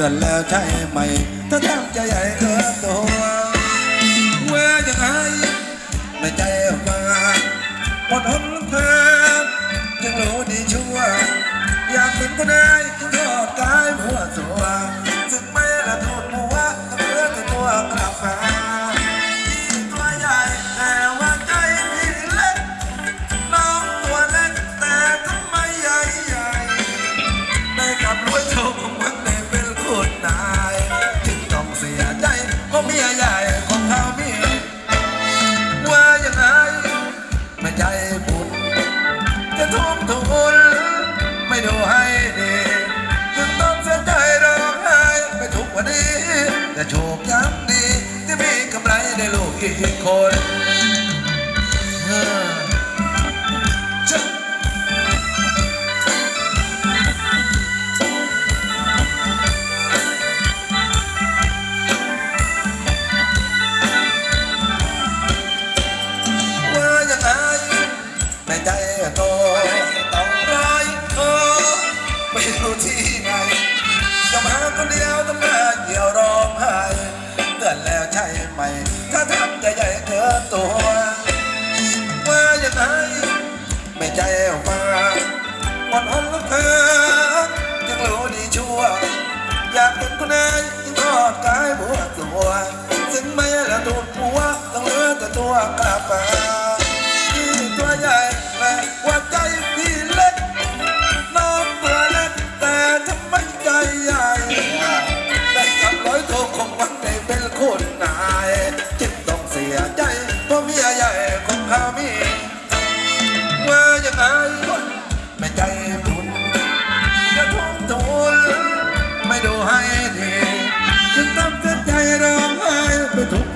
ตือนแล้วใช่ไหมถ้าตั้งใจใหญ่เกินตัว amor.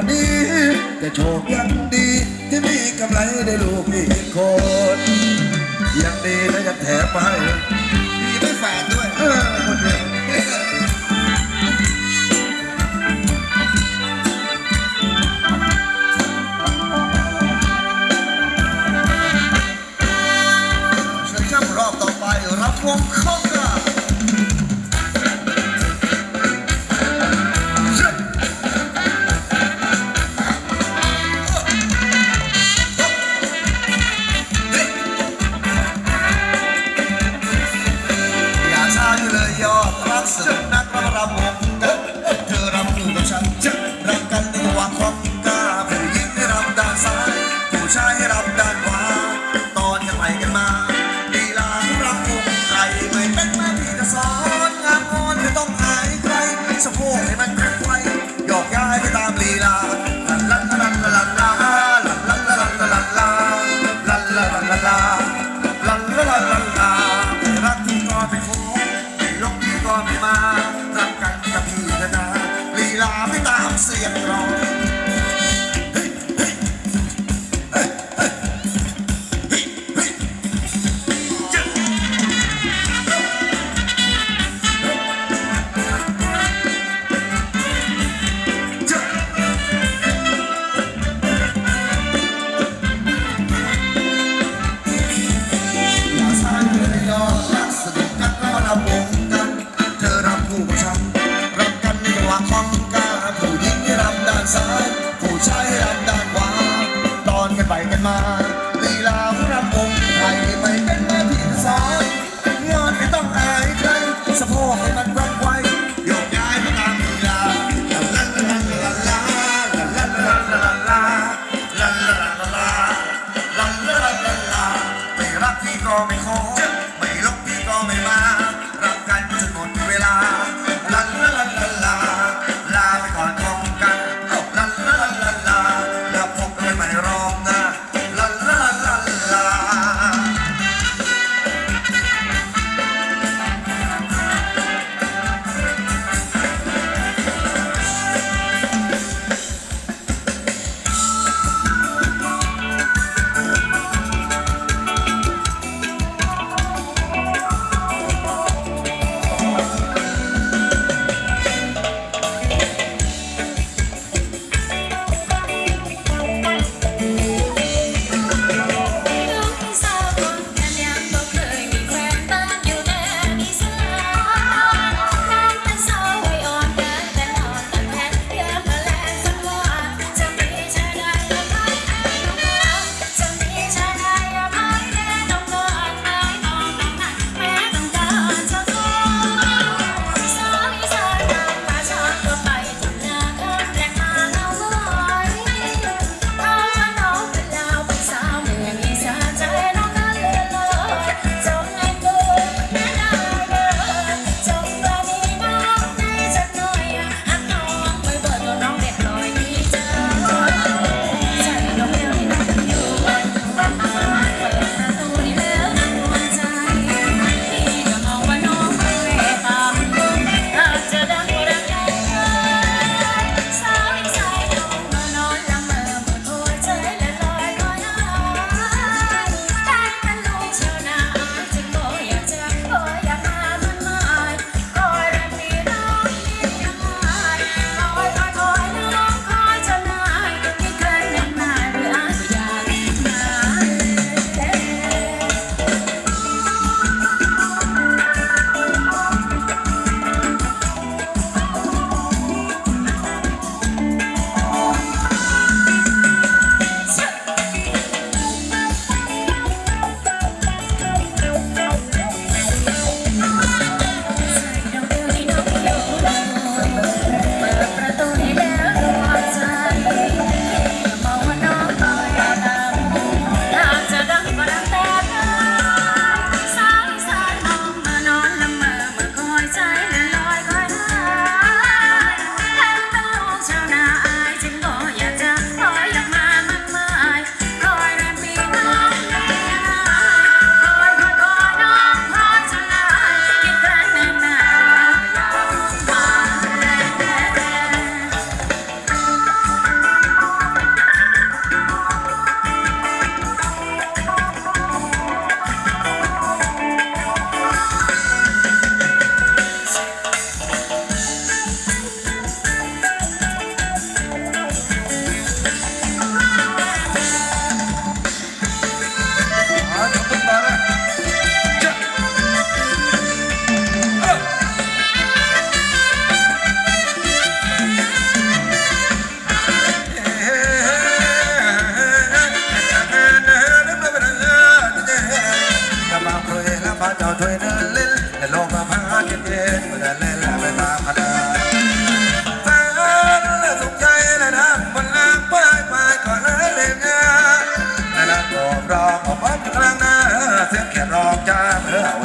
ันนี้แต่โชคยังดี ที่มีกำไรได้ลูกอีกคนยังดีและยังแถมมาให้มีไม่แฝดด้วยเออคนเดียว我靠！ ร้องออกมาอยู่กลางหน้าเสียงเขียนร้องจ้าเมื่อเว